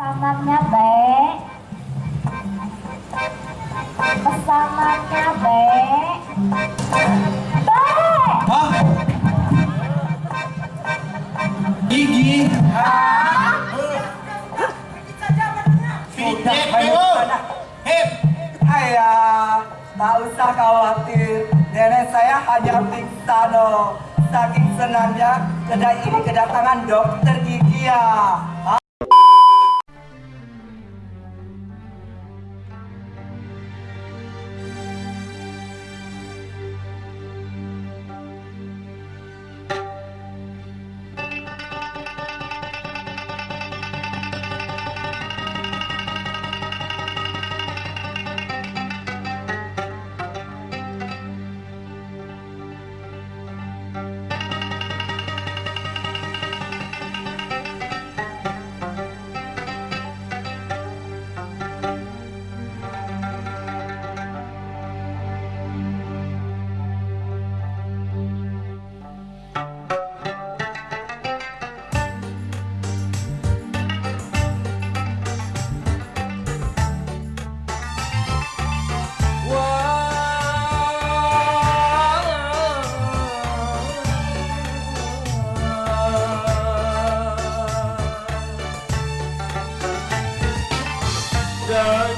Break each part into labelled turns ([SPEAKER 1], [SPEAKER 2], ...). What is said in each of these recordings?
[SPEAKER 1] Pesanannya Bek. Pesanannya Bek. Bek.
[SPEAKER 2] Hah? Gigi?
[SPEAKER 3] Udah, ayo sana.
[SPEAKER 2] Hip!
[SPEAKER 3] Ayah, tak usah khawatir. Nenek saya hanya pingsan loh. Saking senangnya kedai ini kedatangan dokter gigi ya.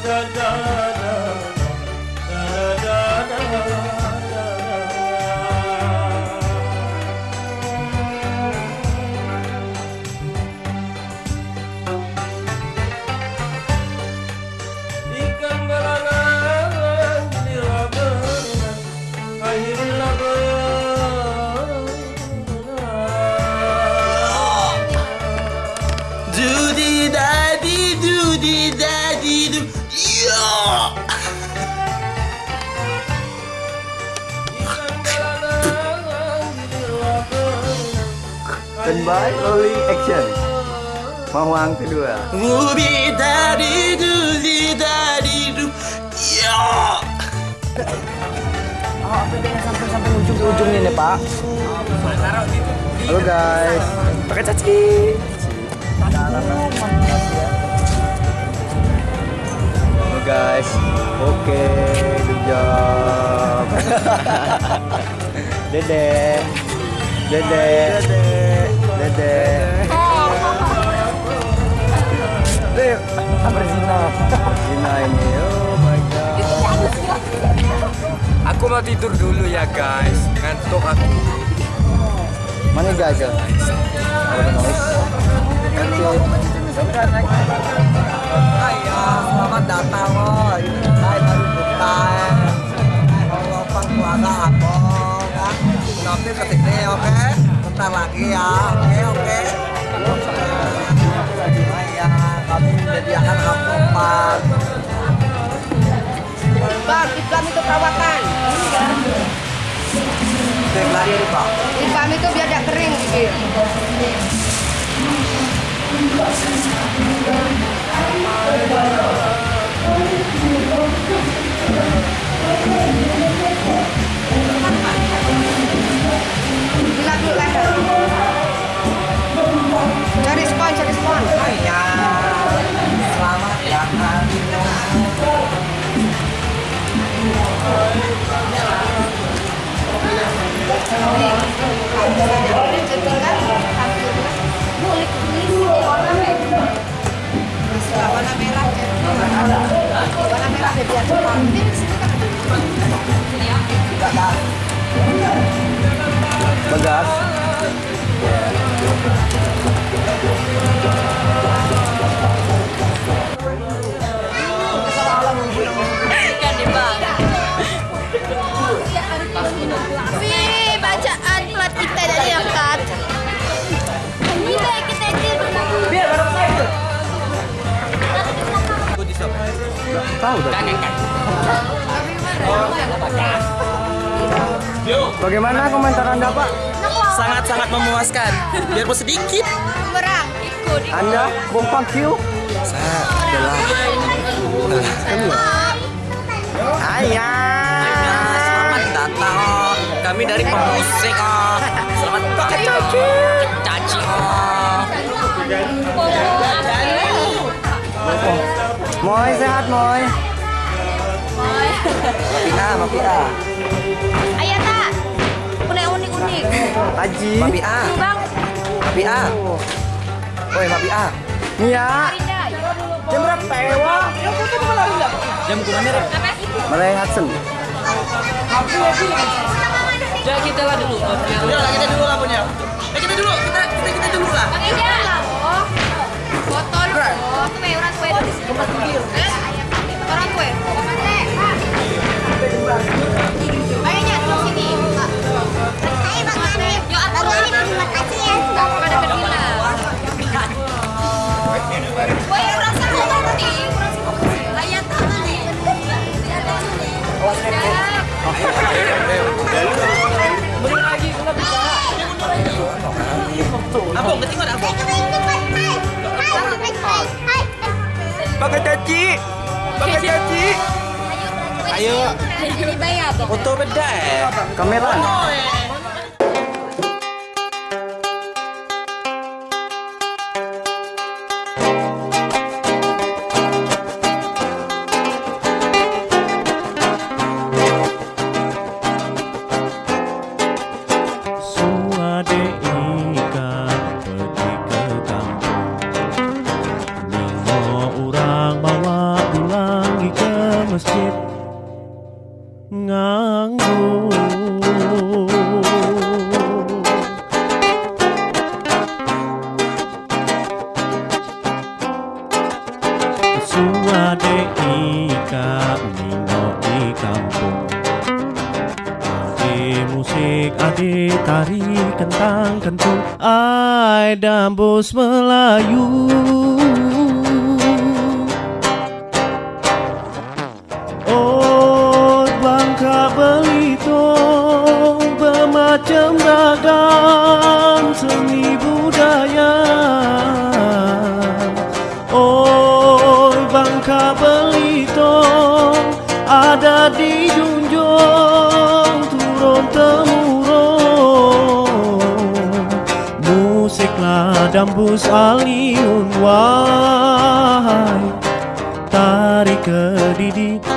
[SPEAKER 4] da da
[SPEAKER 5] Standby, rolling action. Mawang kedua.
[SPEAKER 4] Daddy do di daddy do ya.
[SPEAKER 5] Ujung ini pak. Halo guys. Pakai caci. Halo guys. Oke, good job. Dede. Dede. Dede. Dede. Apa Zina? Zina ini. Oh my god.
[SPEAKER 4] Aku mau tidur dulu ya guys. Ngantuk aku.
[SPEAKER 5] Mana guys? Ada noise. Oke.
[SPEAKER 3] Ayah, selamat datang loh. Ini saya baru buka. Kalau keluarga aku, kan? Nanti ke sini, oke? Bentar lagi ya, oke, oke. Ayah, kami menyediakan angkutan.
[SPEAKER 6] Bang, iklan itu perawatan.
[SPEAKER 5] Bagas.
[SPEAKER 1] Wih,
[SPEAKER 5] Tahu dah. Bagaimana komentar Anda, Pak?
[SPEAKER 4] Sangat-sangat memuaskan. Biarpun sedikit.
[SPEAKER 1] Merang, ikut.
[SPEAKER 5] Anda, Bung Pak Q? Ayah. Moy sehat Moy.
[SPEAKER 3] Mapia, Mapia.
[SPEAKER 6] Ayah tak. Udah unik-unik.
[SPEAKER 5] Haji.
[SPEAKER 3] Mapia.
[SPEAKER 6] Bang.
[SPEAKER 3] Mapia. Woi, Mapia.
[SPEAKER 5] Nia.
[SPEAKER 6] Rida, yuk dulu.
[SPEAKER 5] Jam berapa Ewa?
[SPEAKER 7] Jam kumanya deh.
[SPEAKER 5] Mulai Hudson.
[SPEAKER 7] Ya kita lah dulu. Ya kita dulu lah punya. Eh kita dulu, kita kita kita dulu lah.
[SPEAKER 6] Bang Eja. Kue orang kue. Orang kue. Eja, di sini. Yuk, aku ini terima kasih ya. Sudah pada. Kue tangan nih.
[SPEAKER 7] Abang, ada abang.
[SPEAKER 5] Caci.
[SPEAKER 7] Ayo.
[SPEAKER 6] Bang.
[SPEAKER 7] Foto beda eh.
[SPEAKER 5] Kamera.
[SPEAKER 4] Masjid Nganggur. Suade ika ningo di kampung. Ade musik, ade tari, kentang, kentung Ai dambus Melayu Dambus aliun wahai Tarik ke didik.